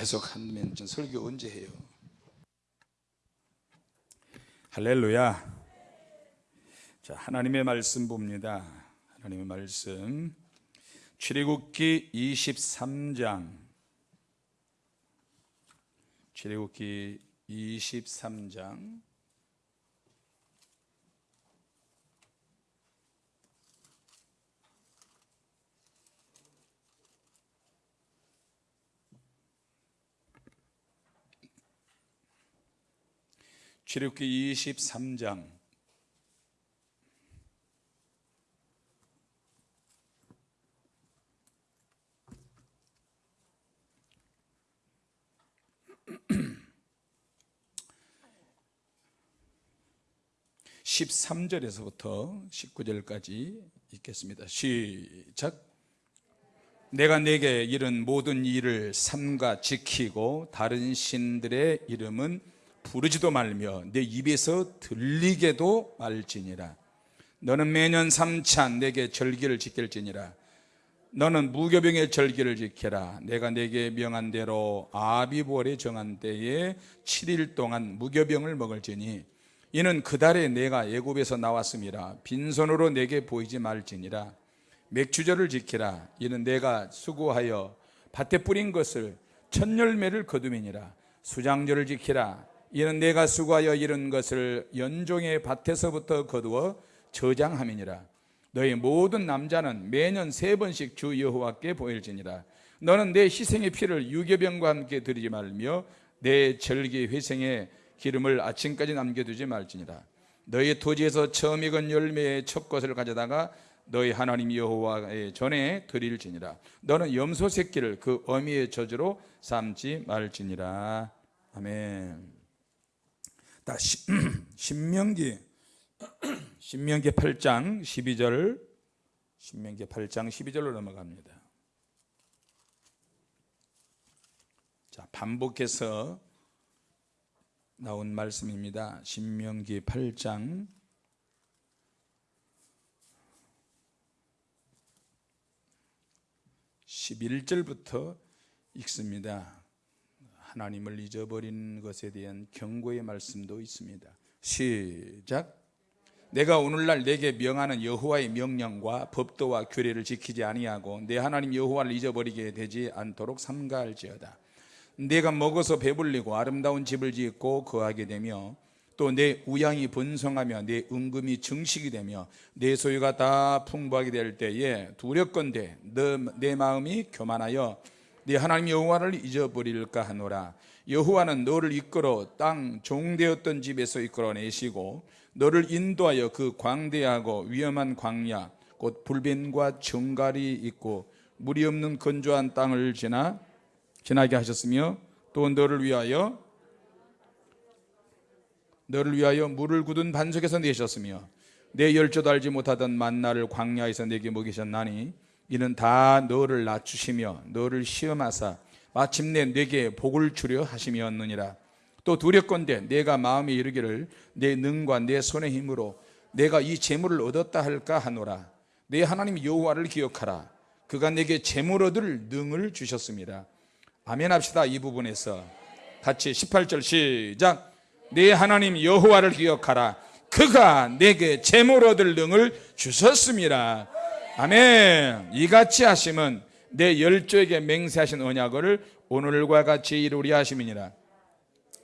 계속 하면 전 설교 언제 해요? 할렐루야. 자, 하나님의 말씀 봅니다. 하나님의 말씀. 출애굽기 23장. 출애굽기 23장. 출애굽기 23장 13절에서부터 19절까지 읽겠습니다. 시작. 내가 내게 이른 모든 일을 삼가 지키고 다른 신들의 이름은 부르지도 말며 내 입에서 들리게도 말지니라. 너는 매년 삼찬 내게 절기를 지킬지니라. 너는 무교병의 절기를 지켜라. 내가 내게 명한 대로 아비월에 정한 때에 7일 동안 무교병을 먹을지니 이는 그 달에 내가 애굽에서 나왔음이라 빈손으로 내게 보이지 말지니라. 맥주절을 지키라. 이는 내가 수고하여 밭에 뿌린 것을 첫 열매를 거두미니라. 수장절을 지키라. 이는 내가 수고하여 이룬 것을 연종의 밭에서부터 거두어 저장함이니라. 너희 모든 남자는 매년 세 번씩 주 여호와께 보일지니라. 너는 내 희생의 피를 유교병과 함께 드리지 말며 내 절기 회생의 기름을 아침까지 남겨두지 말지니라. 너희 토지에서 처음 익은 열매의 첫 것을 가져다가 너희 하나님 여호와의 전에 드릴지니라. 너는 염소 새끼를 그 어미의 저주로 삼지 말지니라. 아멘. 다 신명기 신명기 8장 12절 신명기 8장 12절로 넘어갑니다. 자, 반복해서 나온 말씀입니다. 신명기 8장 11절부터 읽습니다. 하나님을 잊어버린 것에 대한 경고의 말씀도 있습니다. 시작. 내가 오늘날 내게 명하는 여호와의 명령과 법도와 규례를 지키지 아니하고 내 하나님 여호와를 잊어버리게 되지 않도록 삼가할지어다. 내가 먹어서 배불리고 아름다운 집을 짓고 거하게 되며 또 내 우양이 번성하며 내 은금이 증식이 되며 내 소유가 다 풍부하게 될 때에 두렵건대 내 마음이 교만하여 네 하나님 여호와를 잊어버릴까 하노라. 여호와는 너를 이끌어 땅 종되었던 집에서 이끌어내시고 너를 인도하여 그 광대하고 위험한 광야 곧 불변과 정갈이 있고 물이 없는 건조한 땅을 지나 지나게 하셨으며 또 너를 위하여 너를 위하여 물을 굳은 반석에서 내셨으며 내 열조도 알지 못하던 만나를 광야에서 내게 먹이셨나니 이는 다 너를 낮추시며 너를 시험하사 마침내 내게 복을 주려 하심이었느니라. 또 두렵건대 내가 마음에 이르기를 내 능과 내 손의 힘으로 내가 이 재물을 얻었다 할까 하노라. 내 하나님 여호와를 기억하라. 그가 내게 재물 얻을 능을 주셨습니다. 아멘 합시다 이 부분에서. 같이 18절 시작. 내 하나님 여호와를 기억하라. 그가 내게 재물 얻을 능을 주셨습니다 아멘. 이같이 하심은 내 열조에게 맹세하신 언약을 오늘과 같이 이루리 하심이니라.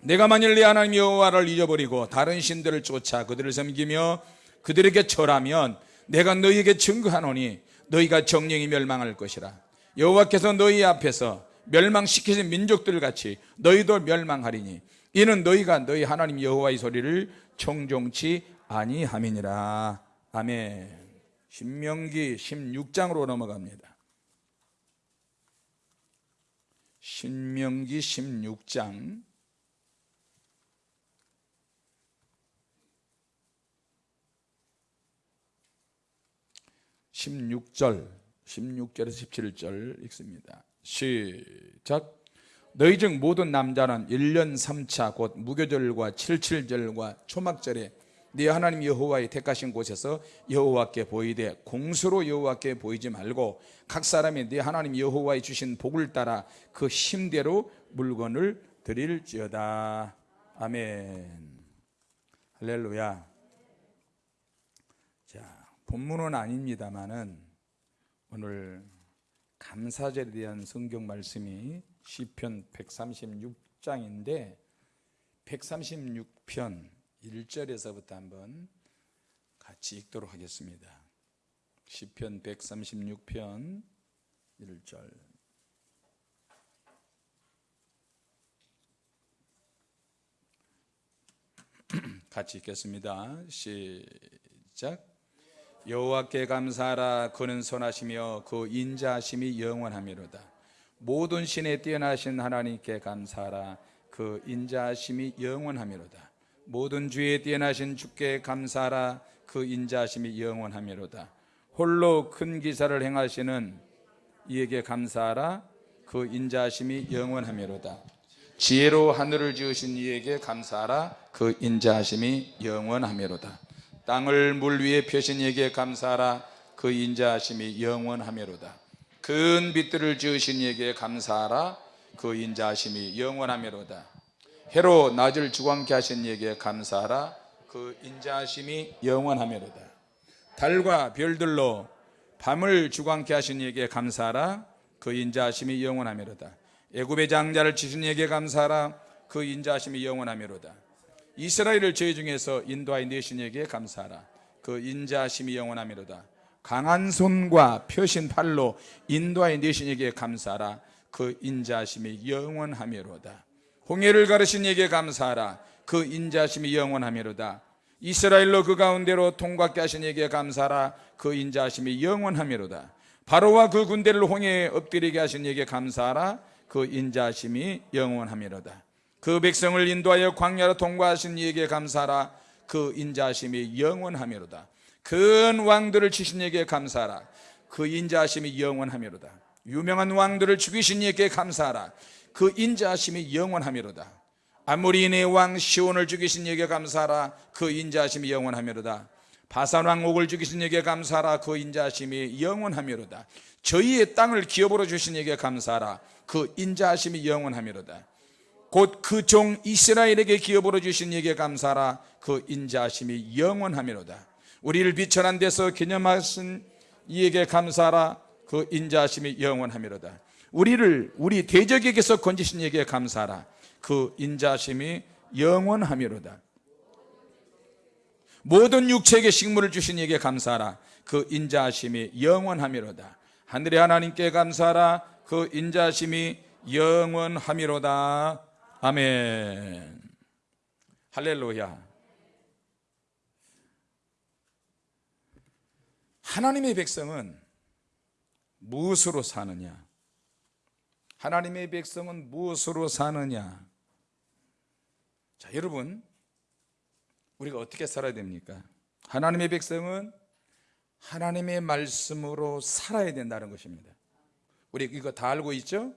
내가 만일 내 하나님 여호와를 잊어버리고 다른 신들을 쫓아 그들을 섬기며 그들에게 절하면 내가 너희에게 증거하노니 너희가 정령이 멸망할 것이라. 여호와께서 너희 앞에서 멸망시키신 민족들 같이 너희도 멸망하리니 이는 너희가 너희 하나님 여호와의 소리를 청종치 아니함이니라. 아멘 신명기 16장으로 넘어갑니다. 신명기 16장. (16절) (16절에서 17절) 읽습니다. 시작. 너희 중 모든 남자는 1년 3차 곧 무교절과 77절과 초막절에 네 하나님 여호와의 택하신 곳에서 여호와께 보이되 공수로 여호와께 보이지 말고 각 사람이 네 하나님 여호와의 주신 복을 따라 그 힘대로 물건을 드릴지어다. 아멘. 할렐루야. 자 본문은 아닙니다만은 오늘 감사절에 대한 성경 말씀이 시편 136장인데 136편 1절에서부터 한번 같이 읽도록 하겠습니다. 시편 136편 1절. 같이 읽겠습니다. 시작. 여호와께 감사하라. 그는 선하시며 그 인자하심이 영원하미로다. 모든 신에 뛰어나신 하나님께 감사하라. 그 인자하심이 영원하미로다 모든 주에 뛰어나신 주께 감사하라. 그 인자하심이 영원하미로다. 홀로 큰 기사를 행하시는 이에게 감사하라. 그 인자하심이 영원하미로다. 지혜로 하늘을 지으신 이에게 감사하라. 그 인자하심이 영원하미로다. 땅을 물 위에 펴신 이에게 감사하라. 그 인자하심이 영원하미로다. 큰 빛들을 지으신 이에게 감사하라. 그 인자하심이 영원하미로다 해로 낮을 주광케 하신 이에게 감사하라. 그 인자하심이 영원하미로다. 달과 별들로 밤을 주광케 하신 이에게 감사하라. 그 인자하심이 영원하미로다. 애굽의 장자를 치신 이에게 감사하라. 그 인자하심이 영원하미로다. 이스라엘을 저희 중에서 인도하여 내신 이에게 감사하라. 그 인자하심이 영원하미로다. 강한 손과 펴신 팔로 인도하여 내신 이에게 감사하라. 그 인자하심이 영원하미로다 홍해를 가르신 이에게 감사하라. 그 인자하심이 영원하미로다. 이스라엘로 그 가운데로 통과케 하신 이에게 감사하라. 그 인자하심이 영원하미로다. 바로와 그 군대를 홍해에 엎드리게 하신 이에게 감사하라. 그 인자하심이 영원하미로다. 그 백성을 인도하여 광야로 통과하신 이에게 감사하라. 그 인자하심이 영원하미로다. 큰 왕들을 치신 이에게 감사하라. 그 인자하심이 영원하미로다. 유명한 왕들을 죽이신 이에게 감사하라 그 인자하심이 영원하미로다. 아모리인의 왕 시온을 죽이신 이에게 감사하라. 그 인자하심이 영원하미로다. 바산 왕 옥을 죽이신 이에게 감사하라. 그 인자하심이 영원하미로다. 저희의 땅을 기업으로 주신 이에게 감사하라. 그 인자하심이 영원하미로다. 곧 그 종 이스라엘에게 기업으로 주신 이에게 감사하라. 그 인자하심이 영원하미로다. 우리를 비천한 데서 기념하신 이에게 감사하라. 그 인자하심이 영원하미로다 우리를 우리 대적에게서 건지신 이에게 감사하라. 그 인자하심이 영원하미로다. 모든 육체에게 식물을 주신 이에게 감사하라. 그 인자하심이 영원하미로다. 하늘의 하나님께 감사하라. 그 인자하심이 영원하미로다. 아멘. 할렐루야. 하나님의 백성은 무엇으로 사느냐 하나님의 백성은 무엇으로 사느냐 자 여러분 우리가 어떻게 살아야 됩니까 하나님의 백성은 하나님의 말씀으로 살아야 된다는 것입니다 우리 이거 다 알고 있죠?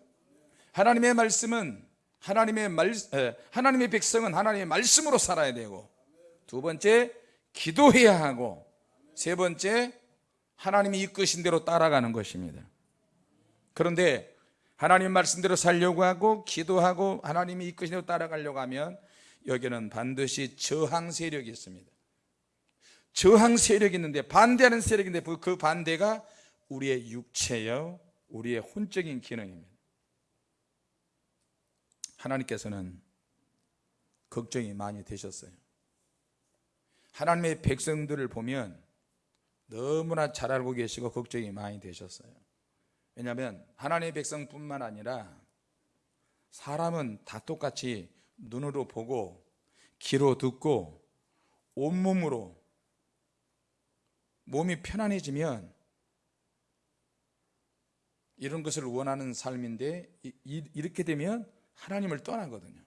하나님의 말씀은 하나님의 말 에, 하나님의 백성은 하나님의 말씀으로 살아야 되고 두 번째 기도해야 하고 세 번째 하나님이 이끄신 대로 따라가는 것입니다. 그런데 하나님 말씀대로 살려고 하고 기도하고 하나님이 이끄신 대로 따라가려고 하면 여기는 반드시 저항 세력이 있습니다. 저항 세력이 있는데 반대하는 세력인데 그 반대가 우리의 육체요 우리의 혼적인 기능입니다. 하나님께서는 걱정이 많이 되셨어요. 하나님의 백성들을 보면 너무나 잘 알고 계시고 걱정이 많이 되셨어요. 왜냐하면 하나님의 백성뿐만 아니라 사람은 다 똑같이 눈으로 보고 귀로 듣고 온몸으로 몸이 편안해지면 이런 것을 원하는 삶인데 이렇게 되면 하나님을 떠나거든요.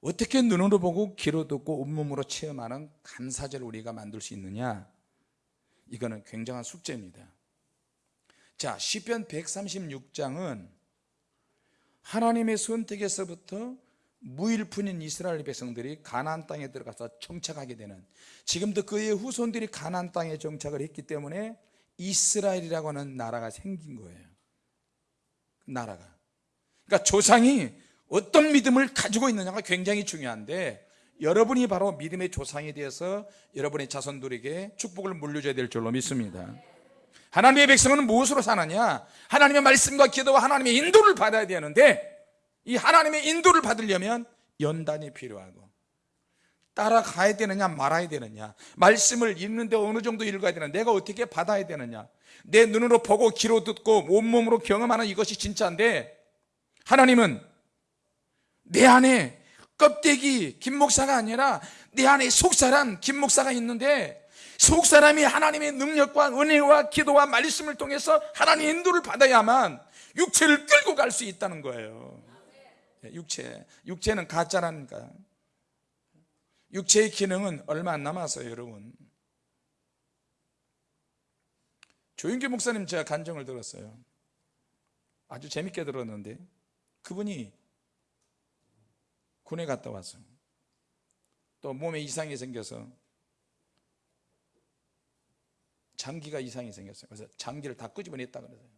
어떻게 눈으로 보고 귀로 듣고 온몸으로 체험하는 감사절을 우리가 만들 수 있느냐? 이거는 굉장한 숙제입니다. 자, 시편 136장은 하나님의 선택에서부터 무일푼인 이스라엘 백성들이 가나안 땅에 들어가서 정착하게 되는 지금도 그의 후손들이 가나안 땅에 정착을 했기 때문에 이스라엘이라고 하는 나라가 생긴 거예요. 나라가. 그러니까 조상이 어떤 믿음을 가지고 있느냐가 굉장히 중요한데 여러분이 바로 믿음의 조상에 대해서 여러분의 자손들에게 축복을 물려줘야 될 줄로 믿습니다 하나님의 백성은 무엇으로 사느냐? 하나님의 말씀과 기도와 하나님의 인도를 받아야 되는데 이 하나님의 인도를 받으려면 연단이 필요하고 따라가야 되느냐 말아야 되느냐? 말씀을 읽는데 어느 정도 읽어야 되느냐? 내가 어떻게 받아야 되느냐? 내 눈으로 보고 귀로 듣고 온몸으로 경험하는 이것이 진짜인데 하나님은 내 안에 껍데기 김 목사가 아니라 내 안에 속사람 김 목사가 있는데 속 사람이 하나님의 능력과 은혜와 기도와 말씀을 통해서 하나님의 인도를 받아야만 육체를 끌고 갈 수 있다는 거예요. 육체. 육체는 가짜라니까. 육체의 기능은 얼마 안 남았어요 여러분. 조윤기 목사님 제가 간정을 들었어요. 아주 재밌게 들었는데 그분이 군에 갔다 왔어요. 또 몸에 이상이 생겨서 장기가 이상이 생겼어요. 그래서 장기를 다 끄집어냈다 그러세요.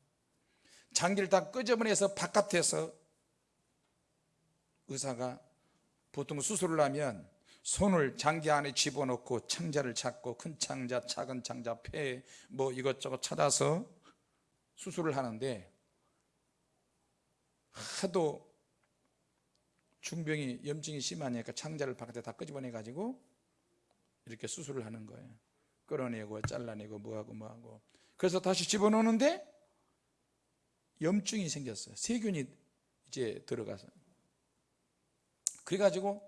장기를 다 끄집어내서 바깥에서 의사가 보통 수술을 하면 손을 장기 안에 집어넣고 창자를 찾고 큰 창자, 작은 창자, 폐 뭐 이것저것 찾아서 수술을 하는데 하도 중병이 염증이 심하니까 창자를 바깥에 다 끄집어내 가지고 이렇게 수술을 하는 거예요 끌어내고 잘라내고 뭐하고 뭐하고. 그래서 다시 집어넣는데 염증이 생겼어요. 세균이 이제 들어가서. 그래가지고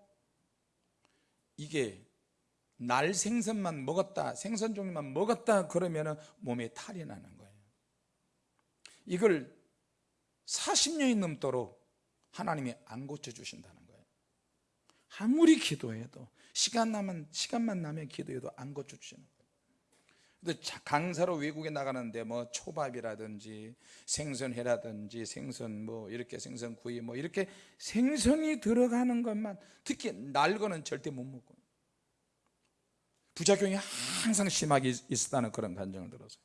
이게 날 생선만 먹었다 생선 종류만 먹었다 그러면 몸에 탈이 나는 거예요. 이걸 40년이 넘도록 하나님이 안 고쳐주신다는 거예요. 아무리 기도해도 시간 나면, 시간만 나면 기도해도 안 고쳐주시는 거예요 강사로 외국에 나가는데 뭐 초밥이라든지 생선회라든지 생선 뭐 이렇게 생선 구이 뭐 이렇게 생선이 들어가는 것만 특히 날거는 절대 못 먹고. 부작용이 항상 심하게 있었다는 그런 감정을 들었어요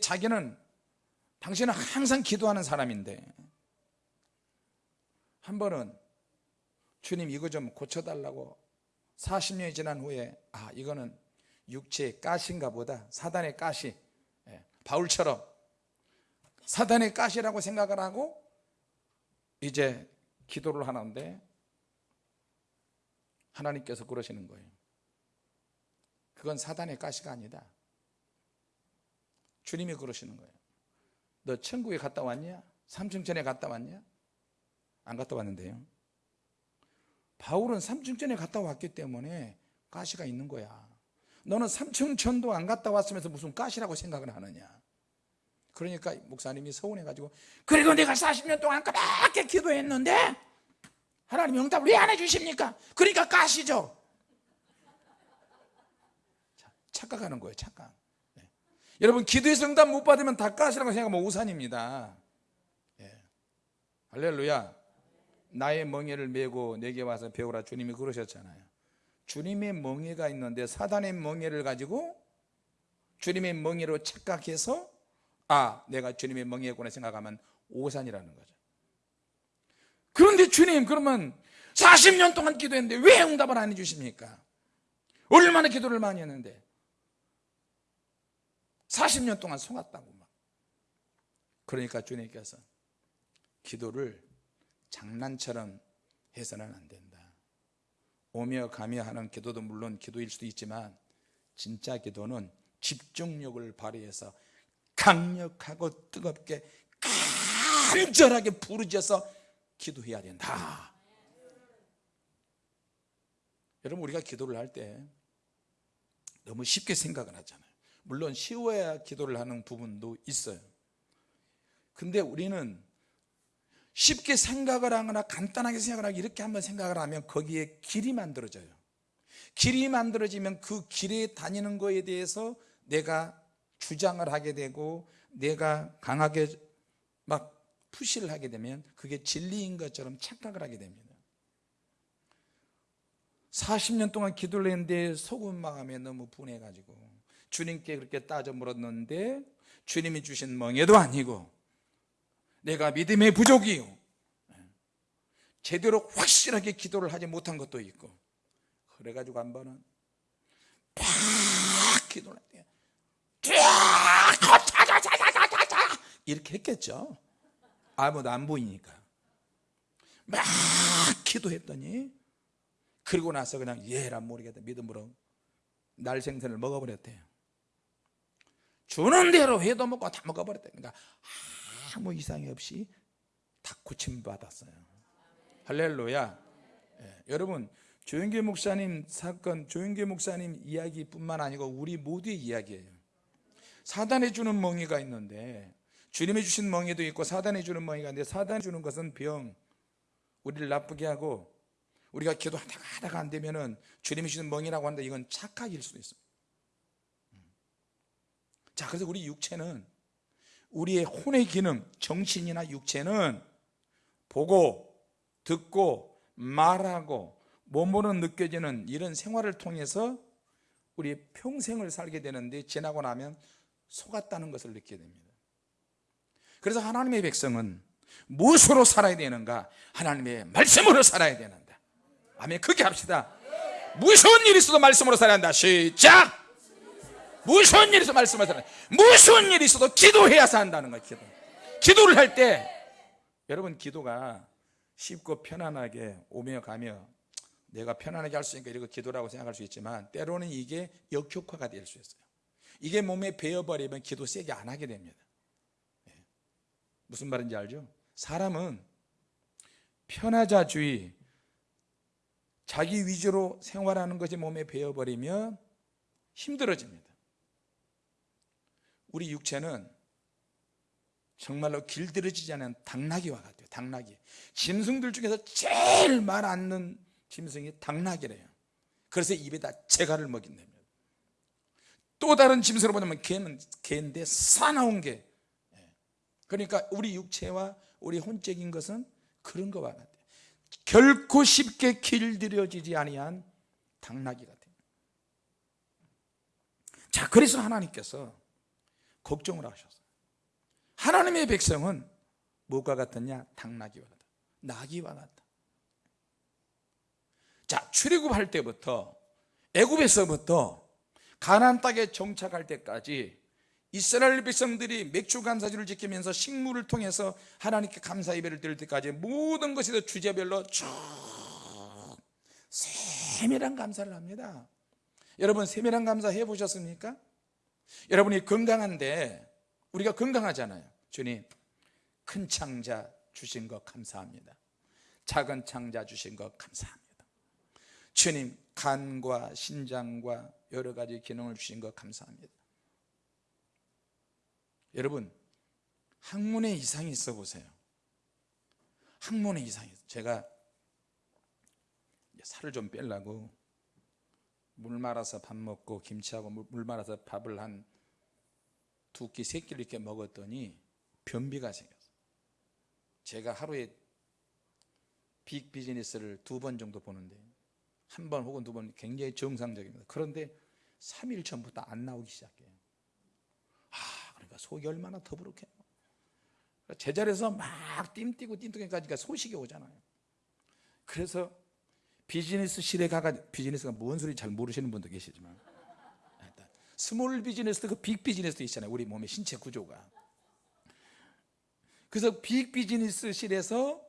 자기는 당신은 항상 기도하는 사람인데 한 번은 주님 이거 좀 고쳐달라고 40년이 지난 후에 아 이거는 육체의 가시인가 보다. 사단의 가시. 예, 바울처럼 사단의 가시라고 생각을 하고 이제 기도를 하는데 하나님께서 그러시는 거예요. 그건 사단의 가시가 아니다. 주님이 그러시는 거예요. 너 천국에 갔다 왔냐? 삼층전에 갔다 왔냐? 안 갔다 왔는데요. 바울은 삼층전에 갔다 왔기 때문에 가시가 있는 거야 너는 삼층천도 안 갔다 왔으면서 무슨 가시라고 생각을 하느냐 그러니까 목사님이 서운해가지고 그래도 내가 40년 동안 그렇게 기도했는데 하나님 응답을 왜 안 해주십니까? 그러니까 가시죠 착각하는 거예요 착각 네. 여러분 기도에서 응답 못 받으면 다 가시라고 생각하면 우산입니다 네. 할렐루야 나의 멍에를 메고 내게 와서 배우라 주님이 그러셨잖아요 주님의 멍에가 있는데 사단의 멍에를 가지고 주님의 멍에로 착각해서 아 내가 주님의 멍에구나 생각하면 오산이라는 거죠. 그런데 주님 그러면 40년 동안 기도했는데 왜 응답을 안 해주십니까? 얼마나 기도를 많이 했는데? 40년 동안 속았다고 막 그러니까 주님께서 기도를 장난처럼 해서는 안 된다 오며 가며 하는 기도도 물론 기도일 수도 있지만 진짜 기도는 집중력을 발휘해서 강력하고 뜨겁게 간절하게 부르짖어서 기도해야 된다. 여러분 우리가 기도를 할 때 너무 쉽게 생각을 하잖아요. 물론 쉬워야 기도를 하는 부분도 있어요. 근데 우리는 쉽게 생각을 하거나 간단하게 생각을 하고 이렇게 한번 생각을 하면 거기에 길이 만들어져요. 길이 만들어지면 그 길에 다니는 거에 대해서 내가 주장을 하게 되고 내가 강하게 막 푸시를 하게 되면 그게 진리인 것처럼 착각을 하게 됩니다. 40년 동안 기도를 했는데 속은 마음에 너무 분해가지고 주님께 그렇게 따져 물었는데 주님이 주신 멍에도 아니고 내가 믿음의 부족이요. 제대로 확실하게 기도를 하지 못한 것도 있고 그래가지고 한 번은 팍 기도를 했대요. 쫙 이렇게 했겠죠. 아무도 안 보이니까. 막 기도했더니 그리고 나서 그냥 예란 모르겠다 믿음으로 날 생선을 먹어버렸대요. 주는 대로 회도 먹고 다 먹어버렸대 그러니까 아무 이상이 없이 다 고침 받았어요. 할렐루야. 예, 여러분 조영계 목사님 사건 조영계 목사님 이야기뿐만 아니고 우리 모두의 이야기예요. 사단이 주는 멍이가 있는데 주님이 주신 멍에도 있고 사단이 주는 멍이가 있는데 사단이 주는 것은 병 우리를 나쁘게 하고 우리가 기도하다가 하다가 안 되면은 주님이 주는 멍이라고 하는데 이건 착각일 수도 있어요. 자 그래서 우리 육체는 우리의 혼의 기능 정신이나 육체는 보고 듣고 말하고 몸으로 느껴지는 이런 생활을 통해서 우리 평생을 살게 되는데 지나고 나면 속았다는 것을 느끼게 됩니다. 그래서 하나님의 백성은 무엇으로 살아야 되는가? 하나님의 말씀으로 살아야 되는다. 아멘. 그렇게 합시다. 무슨 일이 있어도 말씀으로 살아야 한다. 시작 무슨 살아야 한다 무슨 일이 있어도 기도해야 산다는 거야 기도. 기도를 할 때 여러분 기도가 쉽고 편안하게 오며 가며 내가 편안하게 할 수 있으니까 이거 기도라고 생각할 수 있지만 때로는 이게 역효과가 될 수 있어요. 이게 몸에 배어버리면 기도 세게 안 하게 됩니다. 예. 무슨 말인지 알죠? 사람은 편하자주의 자기 위주로 생활하는 것이 몸에 배어버리면 힘들어집니다 우리 육체는 정말로 길들여지지 않은 당나귀와 같아요 당나귀. 짐승들 중에서 제일 말 않는 짐승이 당나귀래요. 그래서 입에다 재갈을 먹인답니다 또 다른 짐승을 보자면 개는 개인데 사나운 개. 예. 그러니까 우리 육체와 우리 혼적인 것은 그런 것과 같아요. 결코 쉽게 길들여지지 아니한 당나귀 같아요. 자 그래서 하나님께서 걱정을 하셨어요. 하나님의 백성은 무엇과 같았냐? 당나귀와 같다. 나귀와 같다. 자 출애굽할 때부터 애굽에서부터 가나안 땅에 정착할 때까지 이스라엘 백성들이 맥주 감사주를 지키면서 식물을 통해서 하나님께 감사 예배를 드릴 때까지 모든 것이 다 주제별로 쭉 세밀한 감사를 합니다. 여러분 세밀한 감사 해보셨습니까? 여러분이 건강한데 우리가 건강하잖아요. 주님 큰 창자 주신 것 감사합니다. 작은 창자 주신 것 감사합니다. 주님 간과 신장과 여러 가지 기능을 주신 것 감사합니다. 여러분 학문에 이상이 있어 보세요. 학문에 이상이 있어. 제가 살을 좀 빼려고 물 말아서 밥 먹고 김치하고 물, 물 말아서 밥을 한 두 끼, 세 끼를 이렇게 먹었더니 변비가 생겼어요 제가 하루에 big business를 두 번 정도 보는데 한 번 혹은 두 번 굉장히 정상적입니다. 그런데 3일 전부터 안 나오기 시작해요. 아 그러니까 속이 얼마나 더부룩해요 제자리에서 막 띵뛰고 띵뛰기까지가 소식이 오잖아요. 그래서 비즈니스실에 가가 비즈니스가 뭔 소리 잘 모르시는 분도 계시지만 small business도 그 big business도 있잖아요 우리 몸의 신체 구조가 그래서 빅 비즈니스실에서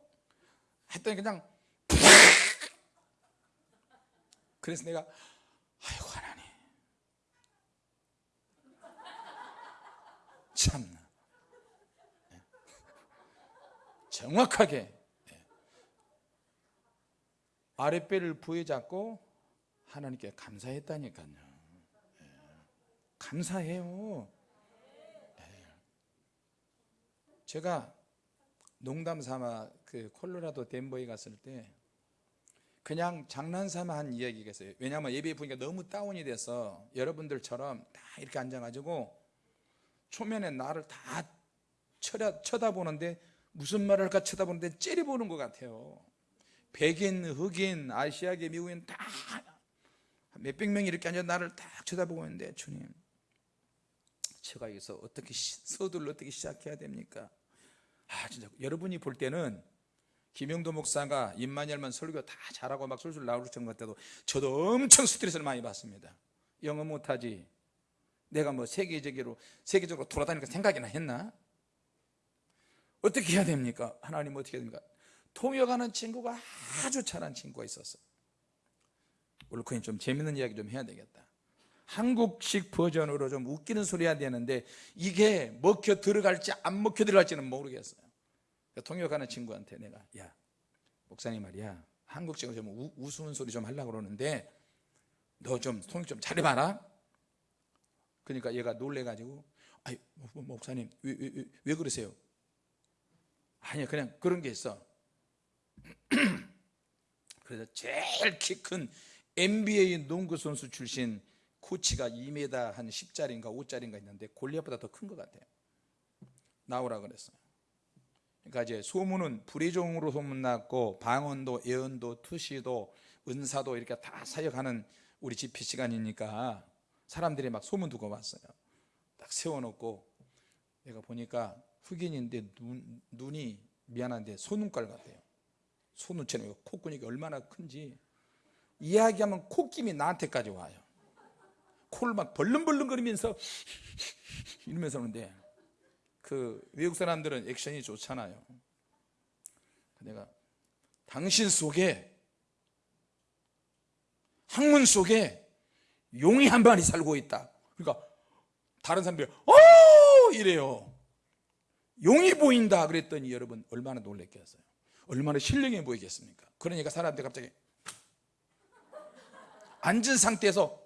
했더니 그냥 그래서 내가 아이고 하나님 참나 예. 정확하게 예. 아랫배를 부여잡고 하나님께 감사했다니까요. 예. 감사해요. 제가 농담 삼아 그 콜로라도 덴버에 갔을 때 그냥 장난삼아 한 이야기가 있어요. 왜냐하면 예배 분위기가 너무 다운이 돼서 여러분들처럼 다 이렇게 앉아가지고 초면에 나를 다 쳐다, 쳐다보는데 무슨 말을 할까 쳐다보는데 째려보는 것 같아요 백인, 흑인, 아시아계, 미국인 다 몇백 명이 이렇게 앉아 나를 딱 쳐다보고 있는데 주님 제가 여기서 어떻게 시- 서두를 어떻게 시작해야 됩니까? 아 진짜 여러분이 볼 때는 김영도 목사가 임마니엘만 설교 다 잘하고 막 술술 나오는 것 같아도 저도 엄청 스트레스를 많이 받습니다 영어 못하지 내가 뭐 세계적으로 세계적으로 돌아다니까 생각이나 했나? 어떻게 해야 됩니까? 하나님 어떻게 해야 됩니까? 통역하는 친구가 아주 잘한 친구가 있었어. 올코인 좀 재밌는 이야기 좀 해야 되겠다. 한국식 버전으로 좀 웃기는 소리 해야 되는데 이게 먹혀 들어갈지 안 먹혀 들어갈지는 모르겠어요. 통역하는 친구한테 내가 야 목사님 말이야. 한국식으로 좀 우, 우스운 소리 좀 하려고 그러는데 너 좀 통역 좀 잘해봐라. 그러니까 얘가 놀래가지고 목- 목사님 왜, 왜, 왜, 왜 그러세요? 아니야 그냥 그런 게 있어 그래서 제일 키 큰 NBA 농구 선수 출신 코치가 2m 한 10짜리인가 5짜리인가 있는데 골리앗보다 더 큰 것 같아요. 나오라 그랬어요. 그러니까 이제 소문은 불의종으로 소문났고 방언도 예언도 투시도 은사도 이렇게 다 사역하는 우리 집회 시간이니까 사람들이 막 소문 두고 왔어요. 딱 세워놓고 내가 보니까 흑인인데 눈, 눈이 미안한데 소눈깔 같아요 소눈처럼 콧구멍이 얼마나 큰지 이야기하면 콧김이 나한테까지 와요. 코를 막 벌렁벌렁거리면서 이러면서 오는데 그 외국 사람들은 액션이 좋잖아요. 내가 당신 속에 학문 속에 용이 한 마리 살고 있다. 그러니까 다른 사람들이 어! 이래요 용이 보인다. 그랬더니 여러분 얼마나 놀랬겠어요 얼마나 신령해 보이겠습니까? 그러니까 사람들이 갑자기 앉은 상태에서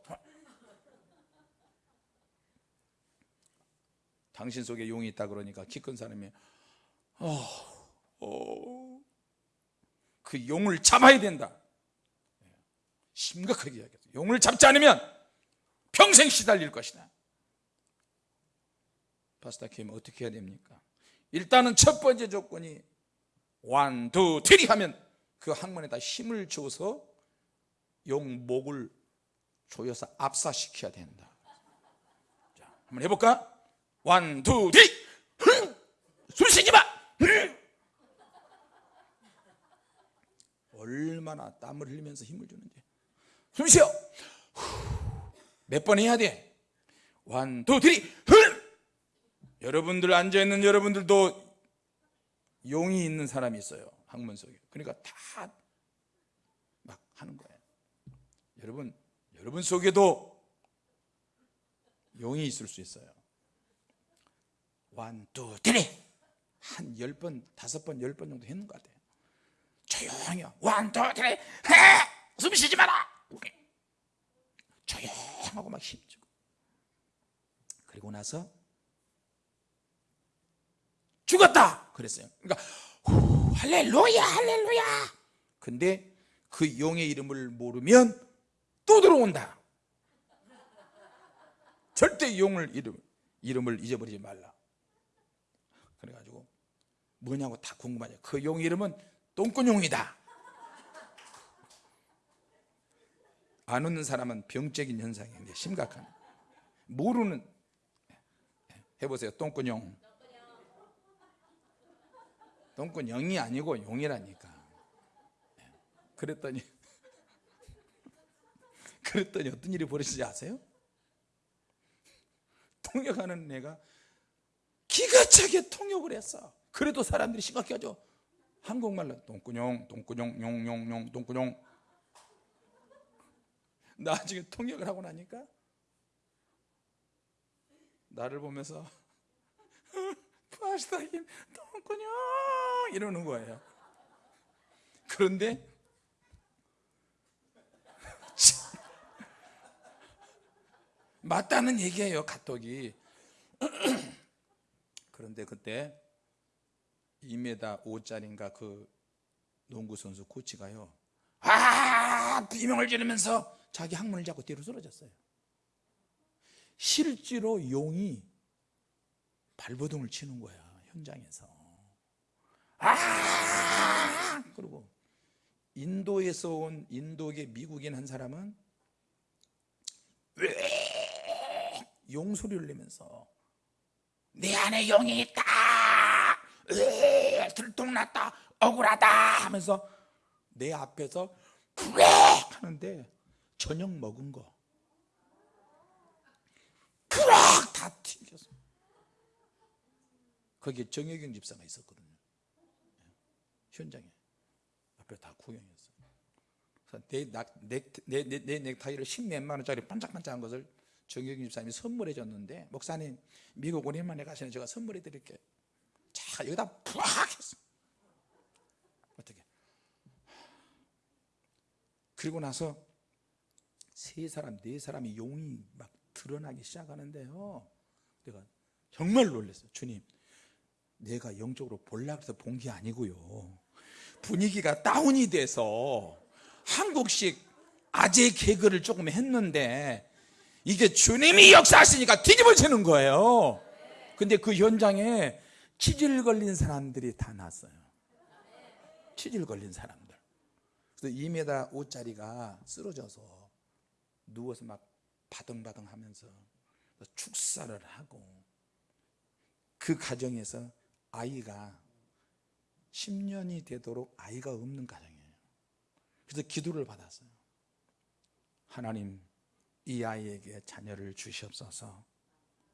당신 속에 용이 있다 그러니까 키 큰 사람이 어, 어, 그 용을 잡아야 된다. 심각하게 이야기했어요 용을 잡지 않으면 평생 시달릴 것이다. Pastor Kim 어떻게 해야 됩니까? 일단은 첫 번째 조건이 one, two, three 하면 그 항문에다 힘을 줘서 용 목을 조여서 압사시켜야 된다 자, 한번 해볼까? one, two, three 흥! 숨 쉬지 마! 흥! 얼마나 땀을 흘리면서 힘을 주는지 숨 쉬어 몇 번 해야 돼? one, two, three 흥! 여러분들 앉아있는 여러분들도 용이 있는 사람이 있어요 항문 속에. 그러니까 다 막 하는 거예요. 여러분 여러분 속에도 용이 있을 수 있어요. one, two, three 한 열 번, 다섯 번, 열 번 정도 했는 것 같아요. 조용히 one, two, three 숨 쉬지 마라! 조용하고 막 힘주고. 그리고 나서 죽었다 그랬어요. 그러니까 후, 할렐루야 할렐루야. 근데 그 용의 이름을 모르면 또 들어온다. 절대 용을 이름, 이름을 잊어버리지 말라. 그래가지고 뭐냐고 다 궁금하죠. 그 용 이름은 똥꾼용이다. 안 웃는 사람은 병적인 현상인데 심각한. 모르는. 해보세요. 똥꾼용 똥꾼용이 아니고 용이라니까. 그랬더니 그랬더니 어떤 일이 벌어지지 아세요? 통역하는 애가 기가 차게 통역을 했어. 그래도 사람들이 심각해하죠. 한국말로 똥꾸뇽 똥꾸뇽 용용용 똥꾸뇽. 나중에 통역을 하고 나니까 나를 보면서 파스타님 똥꾸뇽 이러는 거예요. 그런데 맞다는 얘기예요 카톡이. 그런데 그때 2m 5짜리인가 그 농구 선수 코치가요. 아 비명을 지르면서 자기 항문을 잡고 뒤로 쓰러졌어요. 실제로 용이 발버둥을 치는 거야 현장에서. 아! 그리고 인도에서 온 인도계 미국인 한 사람은 용소리를 내면서 내 안에 영이 있다! 으, 들통났다! 억울하다! 하면서 내 앞에서 푸렉 하는데 저녁 먹은 거 푸렉 다 튕겼어 거기에 정혜경 집사가 있었거든요. 현장에. 앞에 다 구경했어요. 내, 낙- 넥, 내, 내, 내 넥타이를 십몇만 원짜리 반짝반짝한 것을 정혜경 집사님이 선물해 줬는데 목사님 미국 오랜만에 가시는 제가 선물해 드릴게요. 자 여기다 푸악 했어. 어떻게? 그리고 나서 세 사람 네 사람이 용이 막 드러나기 시작하는데요. 내가 정말 놀랐어요. 주님 내가 영적으로 볼라 그래서 본 게 아니고요. 분위기가 다운이 돼서 한국식 아재 개그를 조금 했는데 이게 주님이 역사하시니까 뒤집어지는 거예요. 근데 그 현장에 치질 걸린 사람들이 다 났어요. 치질 걸린 사람들. 그래서 2m 5짜리가 쓰러져서 누워서 막 바등바등 하면서 축사를 하고 그 가정에서 아이가 10년이 되도록 아이가 없는 가정이에요. 그래서 기도를 받았어요. 하나님 이 아이에게 자녀를 주시옵소서.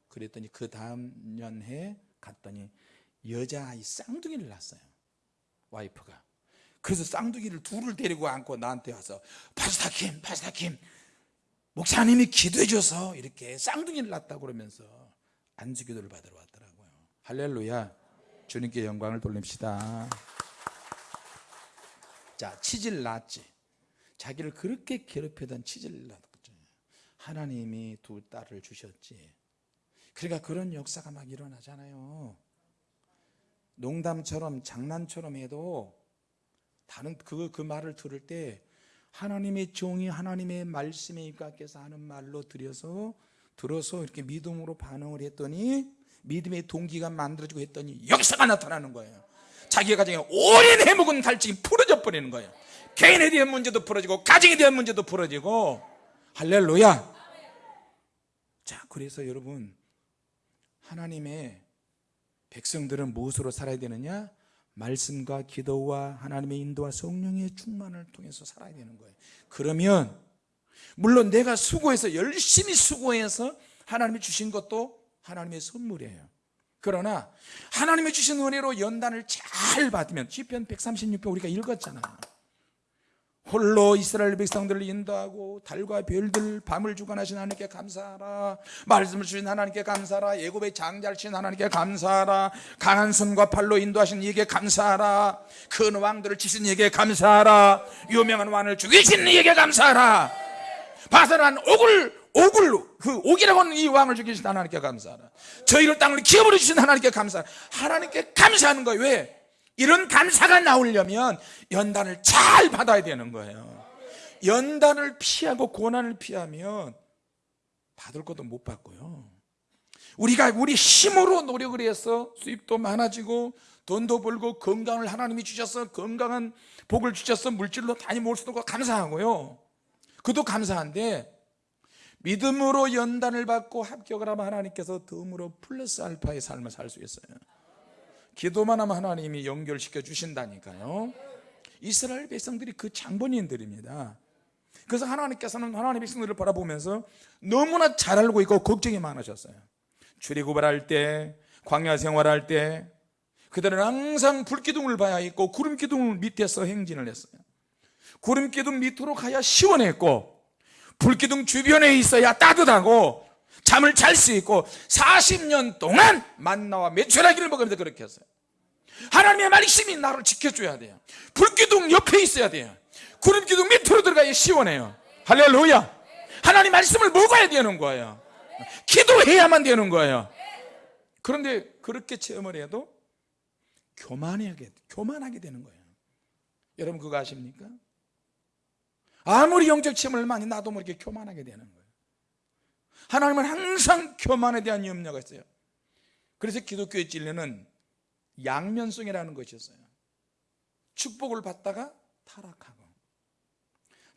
그랬더니 그 다음 년에 갔더니 여자아이 쌍둥이를 낳았어요. 와이프가. 그래서 쌍둥이를 둘을 데리고 안고 나한테 와서 파스타킴 파스타킴 목사님이 기도해 줘서 이렇게 쌍둥이를 낳았다고 그러면서 안수기도를 받으러 왔더라고요. 할렐루야 주님께 영광을 돌립시다. 자 치질 낳았지. 자기를 그렇게 괴롭히던 치질 낳았죠 하나님이 두 딸을 주셨지. 그러니까 그런 역사가 막 일어나잖아요. 농담처럼 장난처럼 해도 다른 그, 그 말을 들을 때 하나님의 종이 하나님의 입각해서 하는 말로 들여서 들어서 이렇게 믿음으로 반응을 했더니 믿음의 동기가 만들어지고 했더니 역사가 나타나는 거예요. 자기 가정에 오랜 해묵은 갈증이 풀어져 버리는 거예요. 개인에 대한 문제도 풀어지고 가정에 대한 문제도 풀어지고. 할렐루야. 자 그래서 여러분 하나님의 백성들은 무엇으로 살아야 되느냐? 말씀과 기도와 하나님의 인도와 성령의 충만을 통해서 살아야 되는 거예요. 그러면 물론 내가 수고해서 열심히 수고해서 하나님이 주신 것도 하나님의 선물이에요. 그러나 하나님이 주신 은혜로 연단을 잘 받으면 시편 136편 우리가 읽었잖아요 홀로 이스라엘 백성들을 인도하고 달과 별들 밤을 주관하신 하나님께 감사하라. 말씀을 주신 하나님께 감사하라. 예굽의 장자를 친 하나님께 감사하라. 강한 손과 팔로 인도하신 이에게 감사하라. 큰 왕들을 치신 이에게 감사하라. 유명한 왕을 죽이신 이에게 감사하라. 바사란 옥을 옥을 그 옥이라고 하는 이 왕을 죽이신 하나님께 감사하라. 저희를 땅을 기업으로 주신 하나님께 감사하라. 하나님께 감사하는 거예요. 왜? 이런 감사가 나오려면 연단을 잘 받아야 되는 거예요. 연단을 피하고 고난을 피하면 받을 것도 못 받고요. 우리가 우리 힘으로 노력을 해서 수입도 많아지고 돈도 벌고 건강을 하나님이 주셔서 건강한 복을 주셔서 물질로 많이 모을 수도 감사하고요. 그도 감사한데 믿음으로 연단을 받고 합격을 하면 하나님께서 덤으로 플러스 알파의 삶을 살 수 있어요. 기도만 하면 하나님이 연결시켜 주신다니까요. 이스라엘 백성들이 그 장본인들입니다. 그래서 하나님께서는 하나님의 백성들을 바라보면서 너무나 잘 알고 있고 걱정이 많으셨어요. 출애굽을 때 광야 생활할 때 그들은 항상 불기둥을 봐야 했고 구름기둥 밑에서 행진을 했어요. 구름기둥 밑으로 가야 시원했고 불기둥 주변에 있어야 따뜻하고 잠을 잘 수 있고 40년 동안 만나와 메추라기를 먹으면서 그렇게 했어요. 하나님의 말씀이 나를 지켜줘야 돼요. 불기둥 옆에 있어야 돼요. 구름기둥 밑으로 들어가야 시원해요. 할렐루야. 하나님 말씀을 먹어야 되는 거예요. 기도해야만 되는 거예요. 그런데 그렇게 체험을 해도 교만하게, 교만하게 되는 거예요. 여러분 그거 아십니까? 아무리 영적 체험을 많이 나도 모르게 교만하게 되는 거예요. 하나님은 항상 교만에 대한 염려가 있어요. 그래서 기독교의 진리는 양면성이라는 것이었어요. 축복을 받다가 타락하고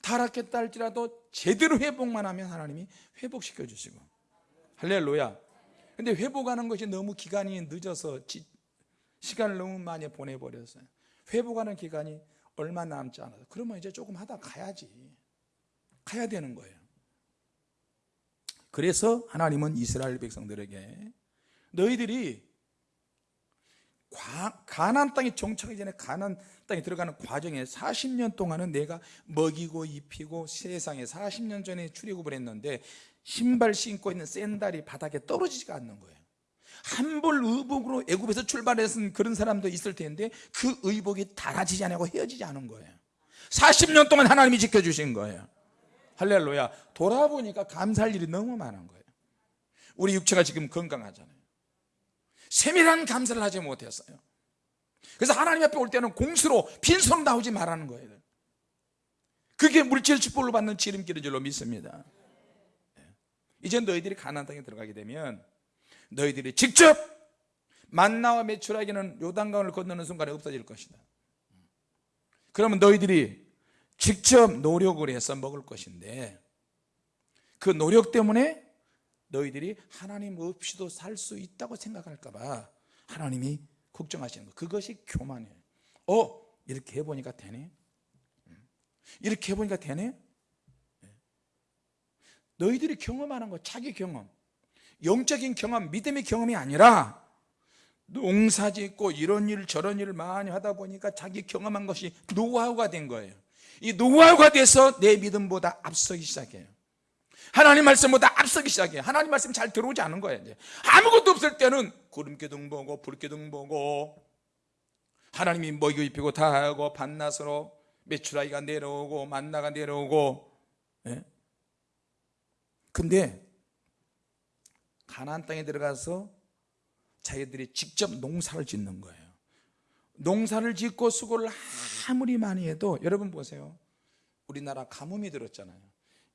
타락했다 할지라도 제대로 회복만 하면 하나님이 회복시켜 주시고. 할렐루야. 근데 회복하는 것이 너무 기간이 늦어서 지- 시간을 너무 많이 보내버렸어요. 회복하는 기간이 얼마 남지 않아서 그러면 이제 조금 하다 가야지. 가야 되는 거예요. 그래서 하나님은 이스라엘 백성들에게 너희들이 과- 가나안 땅에 정착하기 전에 가나안 땅에 들어가는 과정에 40년 동안은 내가 먹이고 입히고 세상에 40년 전에 출애굽을 했는데 신발 신고 있는 샌달이 바닥에 떨어지지가 않는 거예요 한벌 의복으로 애굽에서 출발했은 그런 사람도 있을 텐데 그 의복이 달아지지 않고 헤어지지 않은 거예요. 40년 동안 하나님이 지켜주신 거예요. 할렐루야. 돌아보니까 감사할 일이 너무 많은 거예요. 우리 육체가 지금 건강하잖아요. 세밀한 감사를 하지 못했어요. 그래서 하나님 앞에 올 때는 공수로 빈손 나오지 말라는 거예요. 그게 물질 축복을 받는 지름길인 줄로 믿습니다. 예. 이제 너희들이 가나안 땅에 들어가게 되면 너희들이 직접 만나와 메추라기는 요단강을 건너는 순간에 없어질 것이다 그러면 너희들이 직접 노력을 해서 먹을 것인데 그 노력 때문에 너희들이 하나님 없이도 살 수 있다고 생각할까 봐 하나님이 걱정하시는 거 그것이 교만이에요 어? 이렇게 해보니까 되네 음. 이렇게 해보니까 되네 예. 너희들이 경험하는 거 자기 경험 영적인 경험 믿음의 경험이 아니라 농사 짓고 이런 일 저런 일을 많이 하다 보니까 자기 경험한 것이 노하우가 된 거예요. 이 노하우가 돼서 내 믿음보다 앞서기 시작해요. 하나님 말씀보다 앞서기 시작해요. 하나님 말씀 잘 들어오지 않은 거예요 이제. 아무것도 없을 때는 구름기둥 보고 불기둥 보고 하나님이 먹이고 입히고 다 하고 반나서로 메추라기가 내려오고 만나가 내려오고 예? 근데 가나안 땅에 들어가서 자기들이 직접 농사를 짓는 거예요. 농사를 짓고 수고를 아무리 많이 해도 여러분 보세요. 우리나라 가뭄이 들었잖아요.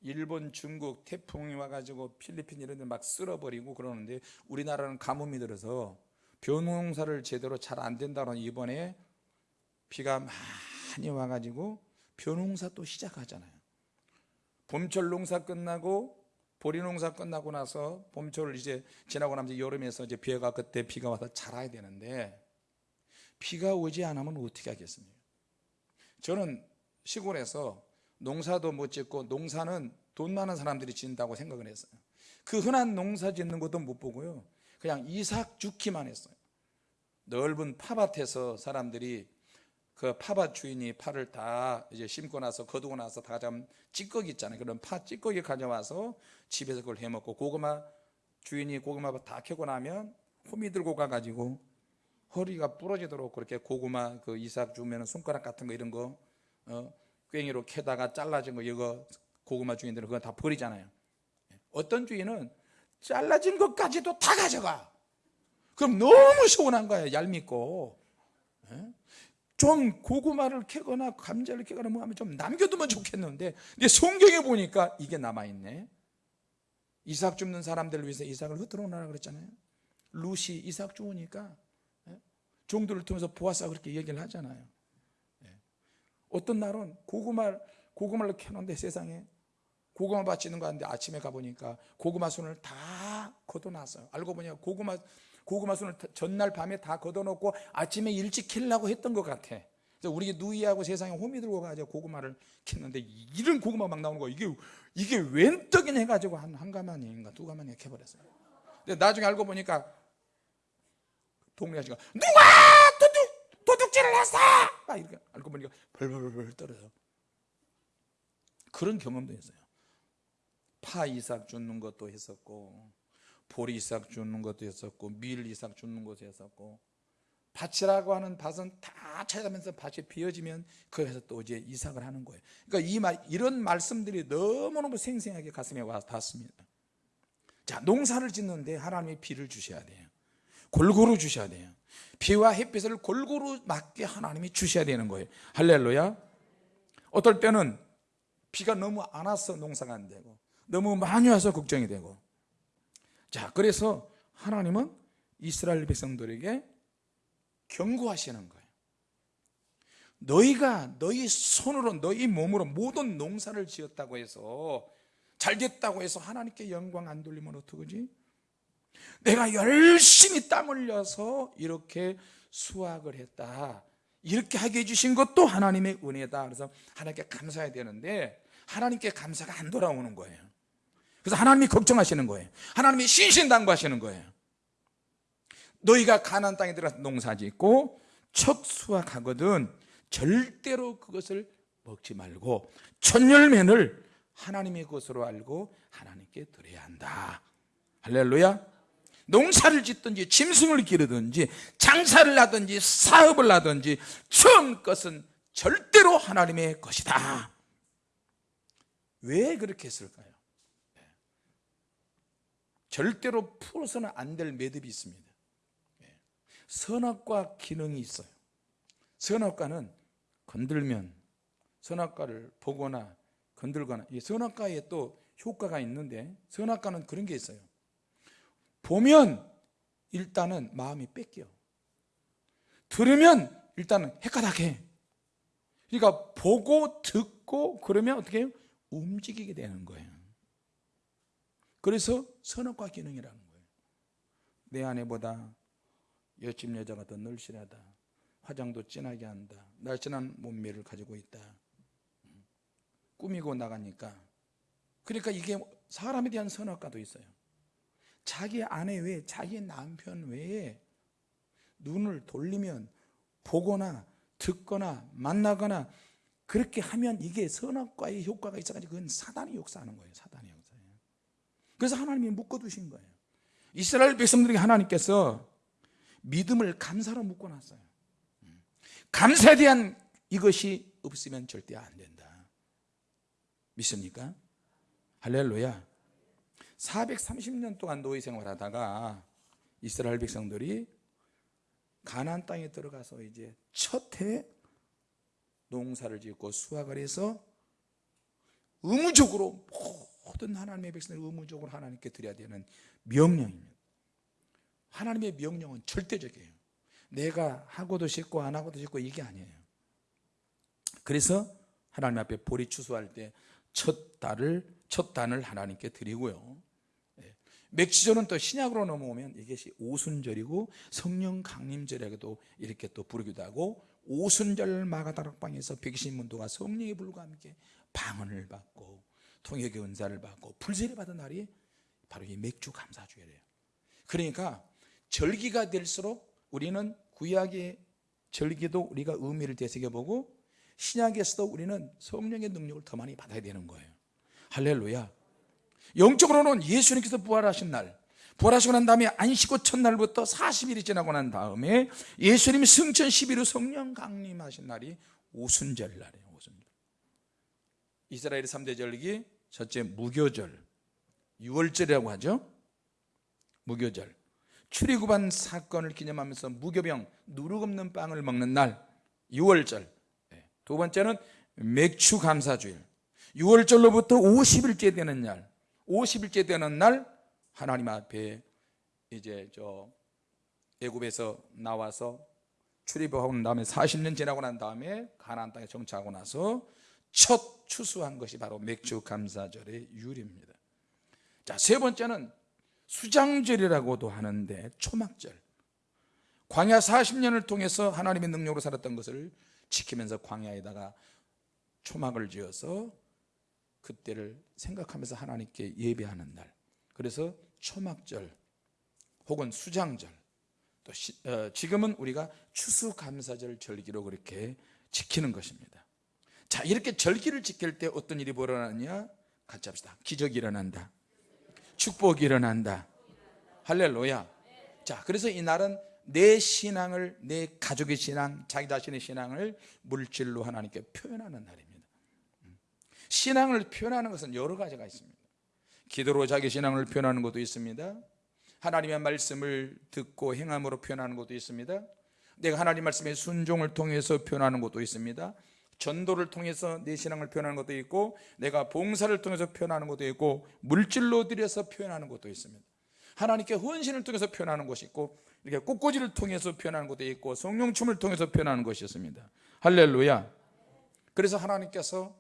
일본, 중국 태풍이 와가지고 필리핀 이런 데 막 쓸어버리고 그러는데 우리나라는 가뭄이 들어서 벼농사를 제대로 잘 안 된다는 이번에 비가 많이 와가지고 벼농사 또 시작하잖아요. 봄철 농사 끝나고 보리 농사 끝나고 나서 봄철을 이제 지나고 나면 여름에서 이제 비가 그때 비가 와서 자라야 되는데 비가 오지 않으면 어떻게 하겠습니까? 저는 시골에서 농사도 못 짓고 농사는 돈 많은 사람들이 짓는다고 생각을 했어요. 그 흔한 농사 짓는 것도 못 보고요. 그냥 이삭 죽기만 했어요. 넓은 팥밭에서 사람들이 그 팥밭 주인이 파를 다 이제 심고 나서 거두고 나서 다 잡은 찌꺼기 있잖아요. 그런 파 찌꺼기 가져와서 집에서 그걸 해 먹고 고구마 주인이 고구마 다 캐고 나면 호미 들고 가가지고 허리가 부러지도록 그렇게 고구마 그 이삭 주면 손가락 같은 거 이런 거 어, 괭이로 캐다가 잘라진 거 이거 고구마 주인들은 그거 다 버리잖아요. 어떤 주인은 잘라진 것까지도 다 가져가. 그럼 너무 서운한 거예요. 얄밉고. 예? 좀 고구마를 캐거나 감자를 캐거나 뭐 하면 좀 남겨두면 좋겠는데 근데 성경에 보니까 이게 남아있네 이삭 줍는 사람들을 위해서 이삭을 흩어놓으라 그랬잖아요 루시 이삭 주우니까 예? 종들을 통해서 보아서 그렇게 얘기를 하잖아요 예. 어떤 날은 고구마, 고구마를 캐놓는데 세상에 고구마 밭 짓는 거 같는데 아침에 가보니까 고구마 순을 다 걷어놨어요 알고 보니까 고구마 고구마 순을 전날 밤에 다 걷어놓고 아침에 일찍 캐려고 했던 것 같아. 그래서 우리 누이하고 세상에 호미 들고 가지고 고구마를 캤는데 이런 고구마 막 나오는 거 이게 이게 웬 떡이냐 해가지고 한, 한 가마니인가 두 가마니 캐버렸어요. 근데 나중에 알고 보니까 동네 아저씨가 누가 도둑, 도둑질을 했어? 막 이렇게 알고 보니까 벌벌벌 떨어져 그런 경험도 했어요. 파 이삭 줍는 것도 했었고 보리 이삭 줍는 것도 했었고 밀 이삭 줍는 것도 했었고 밭이라고 하는 밭은 다 찾아가면서 밭이 비어지면 거기서 또 이제 이삭을 하는 거예요. 그러니까 이 말, 이런 말씀들이 너무너무 생생하게 가슴에 와 닿습니다. 자 농사를 짓는데 하나님이 비를 주셔야 돼요. 골고루 주셔야 돼요. 비와 햇빛을 골고루 맞게 하나님이 주셔야 되는 거예요. 할렐루야. 어떨 때는 비가 너무 안 와서 농사가 안 되고 너무 많이 와서 걱정이 되고 자 그래서 하나님은 이스라엘 백성들에게 경고하시는 거예요. 너희가 너희 손으로 너희 몸으로 모든 농사를 지었다고 해서 잘 됐다고 해서 하나님께 영광 안 돌리면 어떡하지? 내가 열심히 땀 흘려서 이렇게 수확을 했다. 이렇게 하게 해주신 것도 하나님의 은혜다. 그래서 하나님께 감사해야 되는데 하나님께 감사가 안 돌아오는 거예요 그래서 하나님이 걱정하시는 거예요. 하나님이 신신당부하시는 거예요. 너희가 가나안 땅에 들어가서 농사 짓고 첫 수확하거든 절대로 그것을 먹지 말고 천열매를 하나님의 것으로 알고 하나님께 드려야 한다. 할렐루야. 농사를 짓든지 짐승을 기르든지 장사를 하든지 사업을 하든지 처음 것은 절대로 하나님의 것이다. 왜 그렇게 했을까요? 절대로 풀어서는 안 될 매듭이 있습니다. 선악과 기능이 있어요. 선악과는 건들면 선악과를 보거나 건들거나 이 선악과에 또 효과가 있는데 선악과는 그런 게 있어요. 보면 일단은 마음이 뺏겨. 들으면 일단은 헷갈하게 그러니까 보고 듣고 그러면 어떻게 해요? 움직이게 되는 거예요. 그래서 선악과 기능이라는 거예요. 내 아내보다 옆집 여자가 더 늘씬하다. 화장도 진하게 한다. 날씬한 몸매를 가지고 있다. 꾸미고 나가니까. 그러니까 이게 사람에 대한 선악과도 있어요. 자기 아내 외에 자기 남편 외에 눈을 돌리면 보거나 듣거나 만나거나 그렇게 하면 이게 선악과의 효과가 있어가지고 그건 사단이 역사하는 거예요 역사예요 그래서 하나님이 묶어두신 거예요. 이스라엘 백성들에게 하나님께서 믿음을 감사로 묶어놨어요. 감사에 대한 이것이 없으면 절대 안 된다. 믿습니까? 할렐루야. 430년 동안 노예 생활하다가 이스라엘 백성들이 가나안 땅에 들어가서 이제 첫 해 농사를 짓고 수확을 해서 의무적으로 모든 하나님의 백성을 의무적으로 하나님께 드려야 되는 명령입니다. 하나님의 명령은 절대적이에요. 내가 하고도 싶고 안 하고도 싶고 이게 아니에요. 그래서 하나님 앞에 보리 추수할 때 첫 달을 첫 단을 하나님께 드리고요. 맥주절은 또 신약으로 넘어오면 이것이 오순절이고 성령 강림절에도 이렇게 또 부르기도 하고 오순절 마가다락방에서 백신 문도가 성령의 불과 함께 방언을 받고 통역의 은사를 받고 불세례 받은 날이 바로 이 맥주 감사주일이에요. 그러니까 절기가 될수록 우리는 구약의 절기도 우리가 의미를 되새겨보고 신약에서도 우리는 성령의 능력을 더 많이 받아야 되는 거예요. 할렐루야. 영적으로는 예수님께서 부활하신 날 부활하시고 난 다음에 안식고 첫날부터 40일이 지나고 난 다음에 예수님이 승천 11일 성령 강림하신 날이 오순절 날이에요 오순절. 이스라엘의 3대 절기 첫째 무교절. 6월절이라고 하죠? 무교절. 출애굽한 사건을 기념하면서 무교병 누룩 없는 빵을 먹는 날 6월절. 두 번째는 맥주 감사주일. 6월절로부터 50일째 되는 날. 50일째 되는 날 하나님 앞에 이제 저 애굽에서 나와서 출입하고 난 다음에 40년 지나고 난 다음에 가나안 땅에 정착하고 나서 첫 추수한 것이 바로 맥주 감사절의 유리입니다. 자, 세 번째는 수장절이라고도 하는데 초막절. 광야 40년을 통해서 하나님의 능력으로 살았던 것을 지키면서 광야에다가 초막을 지어서 그때를 생각하면서 하나님께 예배하는 날. 그래서 초막절 혹은 수장절. 또 시, 어, 지금은 우리가 추수감사절 절기로 그렇게 지키는 것입니다 자 이렇게 절기를 지킬 때 어떤 일이 벌어나냐? 같이 합시다. 기적이 일어난다. 축복이 일어난다. 할렐루야. 자 그래서 이 날은 내 신앙을 내 가족의 신앙 자기 자신의 신앙을 물질로 하나님께 표현하는 날입니다. 신앙을 표현하는 것은 여러 가지가 있습니다. 기도로 자기 신앙을 표현하는 것도 있습니다. 하나님의 말씀을 듣고 행함으로 표현하는 것도 있습니다. 내가 하나님 말씀의 순종을 통해서 표현하는 것도 있습니다 전도를 통해서 내 신앙을 표현하는 것도 있고 내가 봉사를 통해서 표현하는 것도 있고 물질로 들여서 표현하는 것도 있습니다. 하나님께 헌신을 통해서 표현하는 것이 있고 이렇게 꽃꽂이를 통해서 표현하는 것도 있고 성령춤을 통해서 표현하는 것이 있습니다. 할렐루야. 그래서 하나님께서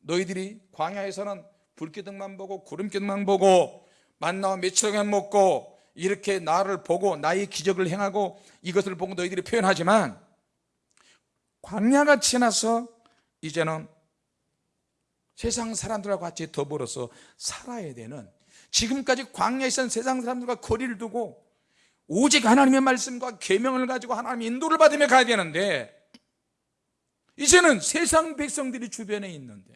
너희들이 광야에서는 불기둥만 보고 구름기둥만 보고 만나와 며칠간 먹고 이렇게 나를 보고 나의 기적을 행하고 이것을 보고 너희들이 표현하지만 광야가 지나서 이제는 세상 사람들과 같이 더불어서 살아야 되는 지금까지 광야에 있던 세상 사람들과 거리를 두고 오직 하나님의 말씀과 계명을 가지고 하나님의 인도를 받으며 가야 되는데 이제는 세상 백성들이 주변에 있는데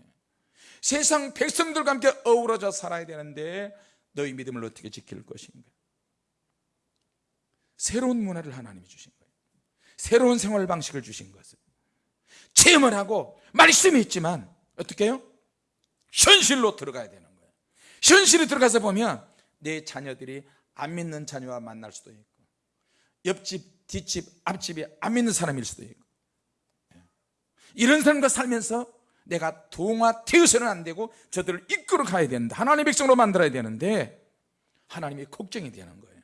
세상 백성들과 함께 어우러져 살아야 되는데 너희 믿음을 어떻게 지킬 것인가? 새로운 문화를 하나님이 주신 거예요. 새로운 생활 방식을 주신 것을 체험을 하고 말씀이 있지만 어떻게 해요? 현실로 들어가야 되는 거예요. 현실에 들어가서 보면 내 자녀들이 안 믿는 자녀와 만날 수도 있고 옆집, 뒷집, 앞집이 안 믿는 사람일 수도 있고. 이런 사람과 살면서 내가 동화되어서는 안 되고 저들을 이끌어 가야 되는데 하나님의 백성으로 만들어야 되는데 하나님이 걱정이 되는 거예요.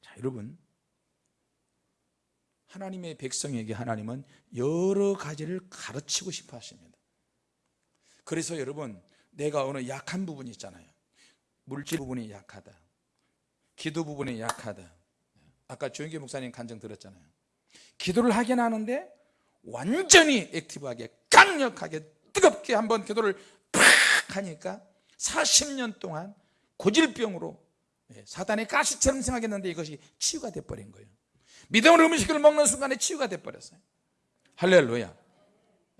자 여러분 하나님의 백성에게 하나님은 여러 가지를 가르치고 싶어 하십니다. 그래서 여러분 내가 어느 약한 부분이 있잖아요. 물질 부분이 약하다. 기도 부분이 약하다. 아까 조영기 목사님 간증 들었잖아요. 기도를 하긴 하는데 완전히 액티브하게 강력하게 뜨겁게 한번 기도를 팍 하니까 40년 동안 고질병으로 예, 사단의 가시처럼 생각했는데 이것이 치유가 돼버린 거예요 믿음으로 음식을 먹는 순간에 치유가 돼버렸어요. 할렐루야.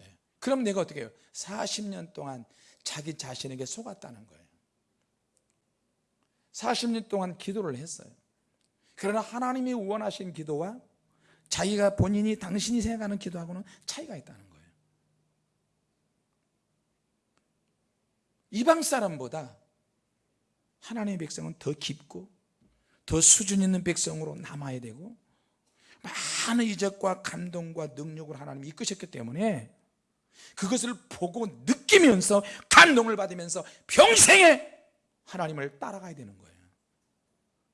예, 그럼 내가 어떻게 해요? 40년 동안 자기 자신에게 속았다는 거예요. 40년 동안 기도를 했어요. 그러나 하나님이 원하신 기도와 자기가 본인이 당신이 생각하는 기도하고는 차이가 있다는 거예요. 이방 사람보다 하나님의 백성은 더 깊고 더 수준 있는 백성으로 남아야 되고 많은 이적과 감동과 능력을 하나님이 이끄셨기 때문에 그것을 보고 느끼면서 감동을 받으면서 평생에 하나님을 따라가야 되는 거예요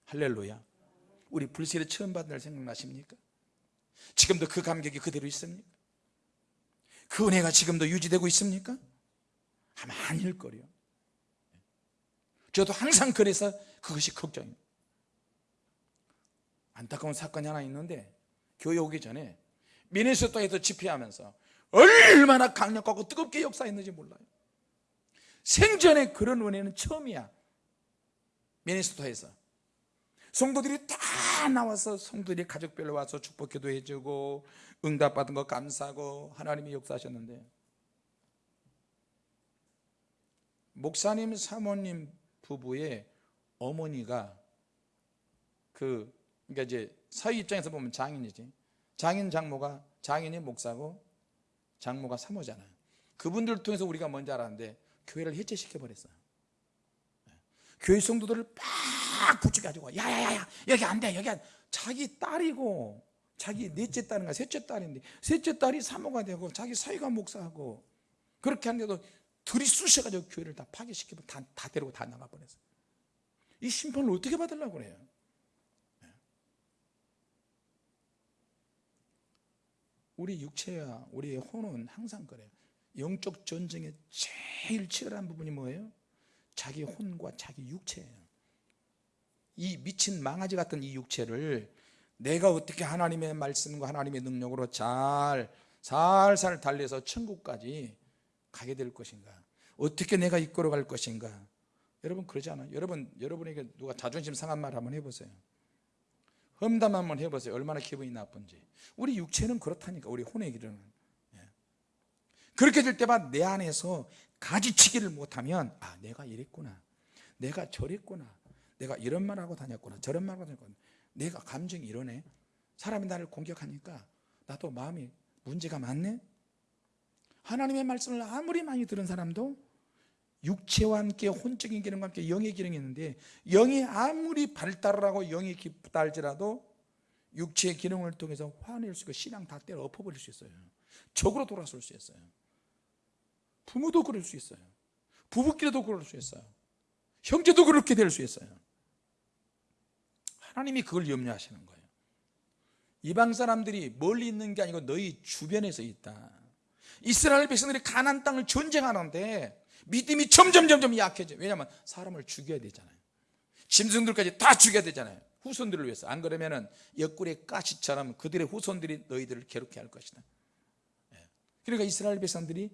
할렐루야 우리 불세례 처음 받은 날 생각나십니까? 지금도 그 감격이 그대로 있습니까? 그 은혜가 지금도 유지되고 있습니까? 아마 아닐 거요 저도 항상 그래서 그것이 걱정입니다 안타까운 사건이 하나 있는데 교회 오기 전에 미네소타에서 집회하면서 얼마나 강력하고 뜨겁게 역사했는지 몰라요. 생전에 그런 은혜는 처음이야. 미네소타에서. 성도들이 다 나와서 성도들이 가족별로 와서 축복 기도해 주고 응답받은 거 감사하고 하나님이 역사하셨는데 목사님 사모님 부부의 어머니가 그 그러니까 이제 사위 입장에서 보면 장인이지. 장인 장모가 장인이 목사고 장모가 사모잖아요 그분들 통해서 우리가 뭔지 알았는데 교회를 해체시켜 버렸어요. 교회 성도들을 막 붙여가지고 야야야야 여기 안 돼 여기 안 자기 딸이고 자기 넷째 딸인가 셋째 딸인데 셋째 딸이 사모가 되고 자기 사위가 목사하고 그렇게 하는데도 둘이 쑤셔 가지고 교회를 다 파괴시키고 다, 다 데리고 다 나가 버렸어요. 이 심판을 어떻게 받으려고 그래요 우리 육체와 우리의 혼은 항상 그래요. 영적 전쟁의 제일 치열한 부분이 뭐예요? 자기 혼과 자기 육체예요. 이 미친 망아지 같은 이 육체를 내가 어떻게 하나님의 말씀과 하나님의 능력으로 잘 살살 달래서 천국까지 가게 될 것인가? 어떻게 내가 이끌어 갈 것인가? 여러분 그러지 않아요? 여러분, 여러분에게 누가 자존심 상한 말 한번 해보세요 험담 한번 해보세요. 얼마나 기분이 나쁜지. 우리 육체는 그렇다니까. 우리 혼의 길은. 예. 그렇게 될 때마다 내 안에서 가지치기를 못하면 아 내가 이랬구나. 내가 저랬구나. 내가 이런 말하고 다녔구나. 저런 말하고 다녔구나. 내가 감정이 이러네. 사람이 나를 공격하니까 나도 마음이 문제가 많네. 하나님의 말씀을 아무리 많이 들은 사람도 육체와 함께 혼적인 기능과 함께 영의 기능이 있는데 영이 아무리 발달을 하고 영이 깊달지라도 육체의 기능을 통해서 화낼 수 있고 신앙 다 때려 엎어버릴 수 있어요. 적으로 돌아설 수 있어요. 부모도 그럴 수 있어요. 부부끼리도 그럴 수 있어요. 형제도 그렇게 될 수 있어요. 하나님이 그걸 염려하시는 거예요. 이방 사람들이 멀리 있는 게 아니고 너희 주변에서 있다. 이스라엘 백성들이 가난 땅을 전쟁하는데 믿음이 점점 점점 약해져 왜냐하면 사람을 죽여야 되잖아요. 짐승들까지 다 죽여야 되잖아요. 후손들을 위해서. 안 그러면 은 옆구리의 가시처럼 그들의 후손들이 너희들을 괴롭게 할 것이다. 예. 그러니까 이스라엘 백성들이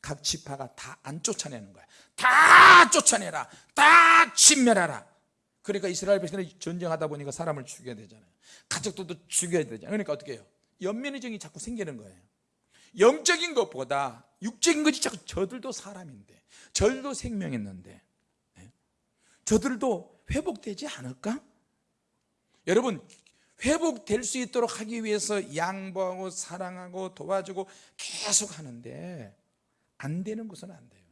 각 지파가 다 안 쫓아내는 거야. 다 쫓아내라. 다 진멸하라. 그러니까 이스라엘 백성들이 전쟁하다 보니까 사람을 죽여야 되잖아요. 가족들도 죽여야 되잖아요. 그러니까 어떻게 해요? 연민의 정이 자꾸 생기는 거예요. 영적인 것보다 육적인 것이 자꾸 저들도 사람인데 저들도 생명 있는데 예? 저들도 회복되지 않을까? 여러분 회복될 수 있도록 하기 위해서 양보하고 사랑하고 도와주고 계속 하는데 안 되는 것은 안 돼요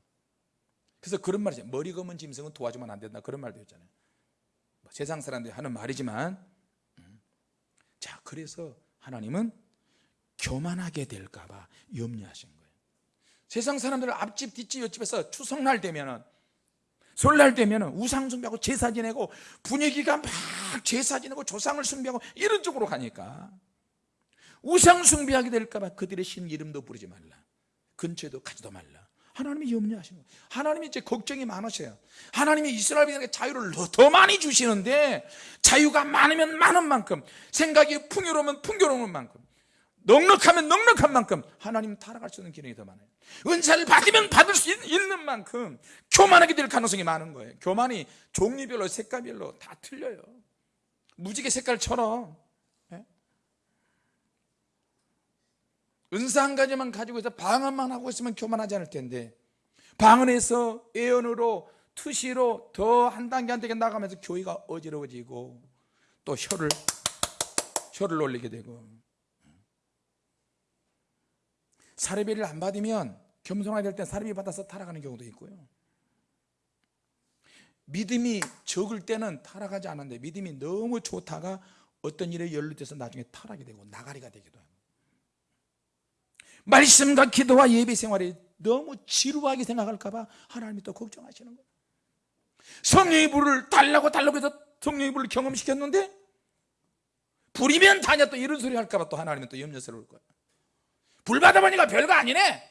그래서 그런 말이죠 머리 검은 짐승은 도와주면 안 된다 그런 말도 있잖아요 뭐 세상 사람들이 하는 말이지만 음. 자 그래서 하나님은 교만하게 될까 봐 염려하신 세상 사람들은 앞집 뒷집 옆집에서 추석날 되면은 설날 되면은 우상 숭배하고 제사 지내고 분위기가 막 제사 지내고 조상을 숭배하고 이런 쪽으로 가니까 우상 숭배하게 될까 봐 그들의 신 이름도 부르지 말라. 근처에도 가지도 말라. 하나님이 염려하시는 거예요. 하나님이 이제 걱정이 많으셔요. 하나님이 이스라엘 백성에게 자유를 더 많이 주시는데 자유가 많으면 많은 만큼 생각이 풍요로우면 풍요로운 만큼 넉넉하면 넉넉한 만큼 하나님 타락할 수 있는 기능이 더 많아요. 은사를 받으면 받을 수 있- 있는 만큼 교만하게 될 가능성이 많은 거예요. 교만이 종류별로 색깔별로 다 틀려요. 무지개 색깔처럼. 예? 은사 한 가지만 가지고 있어 방언만 하고 있으면 교만하지 않을 텐데 방언에서 예언으로 투시로 더 한 단계 한 단계 나가면서 교회가 어지러워지고 또 혀를 혀를 올리게 되고 사례비를 안 받으면 겸손하게 될 때 사례비 받아서 타락하는 경우도 있고요. 믿음이 적을 때는 타락하지 않는데 믿음이 너무 좋다가 어떤 일에 연루돼서 나중에 타락이 되고 나가리가 되기도 합니다. 말씀과 기도와 예배 생활이 너무 지루하게 생각할까 봐 하나님이 또 걱정하시는 거예요. 성령의 불을 달라고 달라고 해서 성령의 불을 경험시켰는데 불이면 다냐 또 이런 소리 할까 봐 또 하나님은 또 염려스러울 거예요 불 받아보니까 별거 아니네.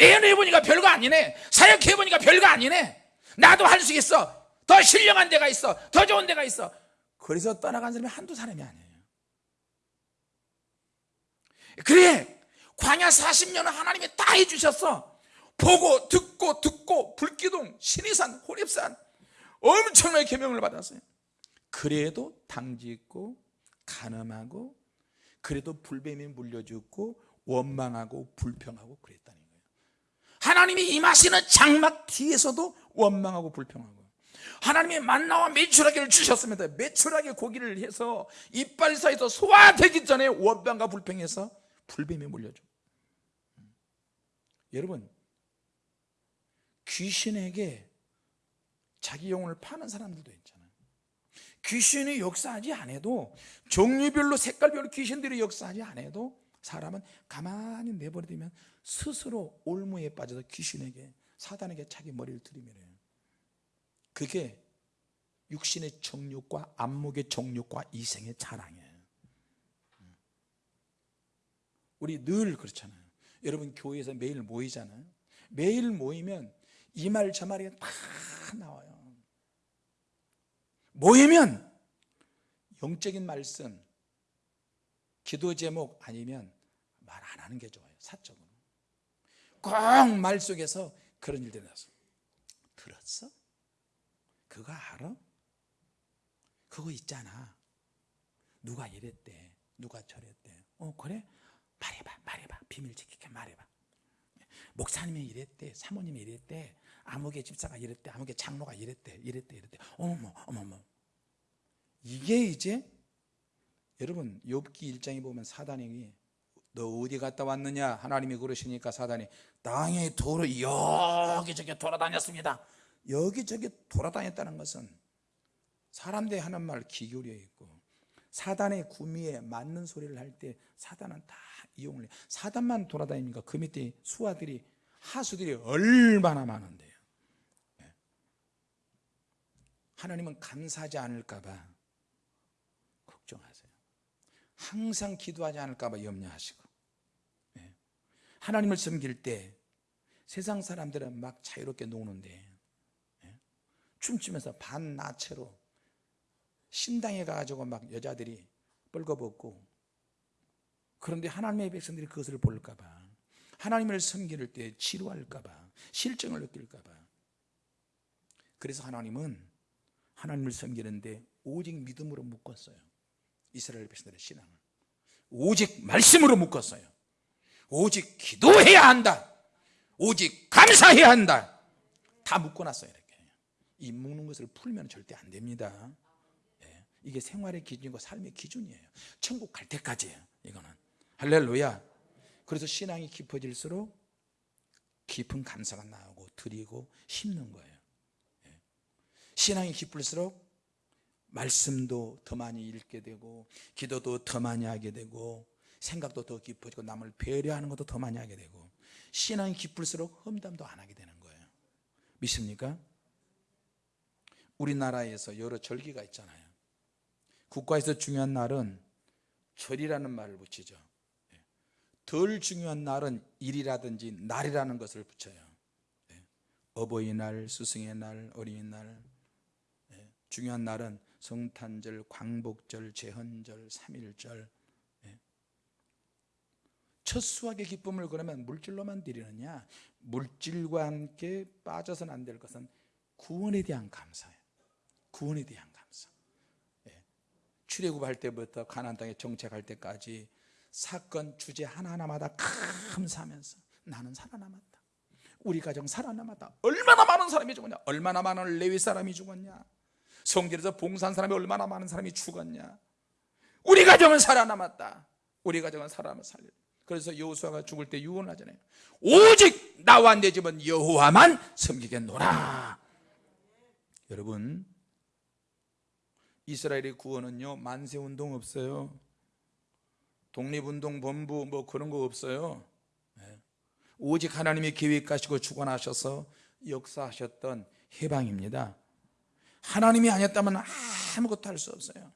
애연해보니까 별거 아니네. 사역해보니까 별거 아니네. 나도 할 수 있어. 더 신령한 데가 있어. 더 좋은 데가 있어. 그래서 떠나간 사람이 한두 사람이 아니에요. 그래. 광야 40년은 하나님이 다 해주셨어. 보고 듣고 듣고 불기둥 신의산 호립산. 엄청나게 계명을 받았어요. 그래도 당짓고 간음하고 그래도 불뱀이 물려 죽고 원망하고 불평하고 그랬다는 거예요. 하나님이 임하시는 장막 뒤에서도 원망하고 불평하고 하나님이 만나와 매출하기를 주셨습니다. 매출하게 고기를 해서 이빨 사이에서 소화되기 전에 원망과 불평해서 불뱀이 물려줘. 여러분 귀신에게 자기 영혼을 파는 사람들도 있잖아요. 귀신이 역사하지 않아도 종류별로 색깔별로 귀신들이 역사하지 않아도 사람은 가만히 내버려두면 스스로 올무에 빠져서 귀신에게 사단에게 자기 머리를 들이밀어요. 그게 육신의 정욕과 안목의 정욕과 이생의 자랑이에요. 우리 늘 그렇잖아요. 여러분 교회에서 매일 모이잖아요. 매일 모이면 이 말 저 말이 다 나와요. 모이면 영적인 말씀 기도 제목 아니면 말 안 하는 게 좋아요 사적으로. 꼭 말 속에서 그런 일들이 나서 들었어? 그거 알아? 그거 있잖아. 누가 이랬대? 누가 저랬대? 어 그래? 말해봐 말해봐. 비밀 지키게 말해봐. 목사님이 이랬대 사모님이 이랬대 아무개 집사가 이랬대 아무개 장로가 이랬대 이랬대 이랬대. 어머머 어머머. 이게 이제 여러분 욥기 1장에 보면 사단이 너 어디 갔다 왔느냐 하나님이 그러시니까 사단이 땅에 도로 여기저기 돌아다녔습니다 여기저기 돌아다녔다는 것은 사람들이 하는 말 기교려 있고 사단의 구미에 맞는 소리를 할 때 사단은 다 이용을 해 사단만 돌아다니니까 그 밑에 수하들이 하수들이 얼마나 많은데요 예. 하나님은 감사하지 않을까 봐 걱정하세요 항상 기도하지 않을까 봐 염려하시고 예. 하나님을 섬길 때 세상 사람들은 막 자유롭게 노는데 예. 춤추면서 반나체로 신당에 가가지고 막 여자들이 뻘거벗고 그런데 하나님의 백성들이 그것을 볼까봐 하나님을 섬길 때 지루할까봐 실정을 느낄까봐. 그래서 하나님은 하나님을 섬기는데 오직 믿음으로 묶었어요. 이스라엘 백성들의 신앙을. 오직 말씀으로 묶었어요 오직 기도해야 한다. 오직 감사해야 한다. 다 묶어놨어요 이렇게. 이 묶는 것을 풀면 절대 안 됩니다. 예, 이게 생활의 기준이고 삶의 기준이에요. 천국 갈 때까지예요 이거는. 할렐루야. 그래서 신앙이 깊어질수록 깊은 감사가 나오고 드리고 심는 거예요. 예. 신앙이 깊을수록 말씀도 더 많이 읽게 되고 기도도 더 많이 하게 되고 생각도 더 깊어지고 남을 배려하는 것도 더 많이 하게 되고 신앙이 깊을수록 험담도 안 하게 되는 거예요 믿습니까? 우리나라에서 여러 절기가 있잖아요 국가에서 중요한 날은 절이라는 말을 붙이죠 예. 덜 중요한 날은 일이라든지 날이라는 것을 붙여요 예. 어버이날, 스승의 날, 어린이날 예. 중요한 날은 성탄절, 광복절, 제헌절, 삼일절 첫 수확의 기쁨을 그러면 물질로만 드리느냐? 물질과 함께 빠져서는 안될 것은 구원에 대한 감사예요. 구원에 대한 감사. 예. 출애굽할 때부터 가나안 땅에 정착할 때까지 사건 주제 하나하나마다 감사하면서 나는 살아남았다. 우리 가정 살아남았다. 얼마나 많은 사람이 죽었냐? 얼마나 많은 레위 사람이 죽었냐? 성질에서 봉사한 사람이 얼마나 많은 사람이 죽었냐? 우리 가정은 살아남았다. 우리 가정은 살아남아 살려 그래서 여호수아가 죽을 때 유언하잖아요. 오직 나와 내 집은 여호와만 섬기겠노라. 여러분 이스라엘의 구원은요 만세운동 없어요. 독립운동 본부 뭐 그런 거 없어요. 네. 오직 하나님이 계획하시고 주관하셔서 역사하셨던 해방입니다. 하나님이 아니었다면 아무것도 할 수 없어요.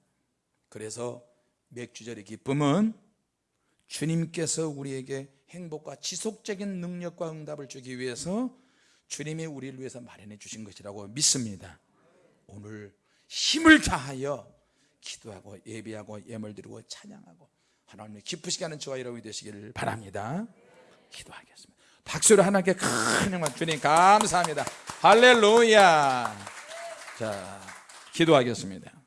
그래서 맥주절의 기쁨은 주님께서 우리에게 행복과 지속적인 능력과 응답을 주기 위해서 주님이 우리를 위해서 마련해 주신 것이라고 믿습니다. 오늘 힘을 다하여 기도하고 예배하고 예물 드리고 찬양하고 하나님의 기쁘시게 하는 저와 여러분이 되시기를 바랍니다. 기도하겠습니다. 박수로 하나님께 큰 영광 주님 감사합니다. 할렐루야. 자 기도하겠습니다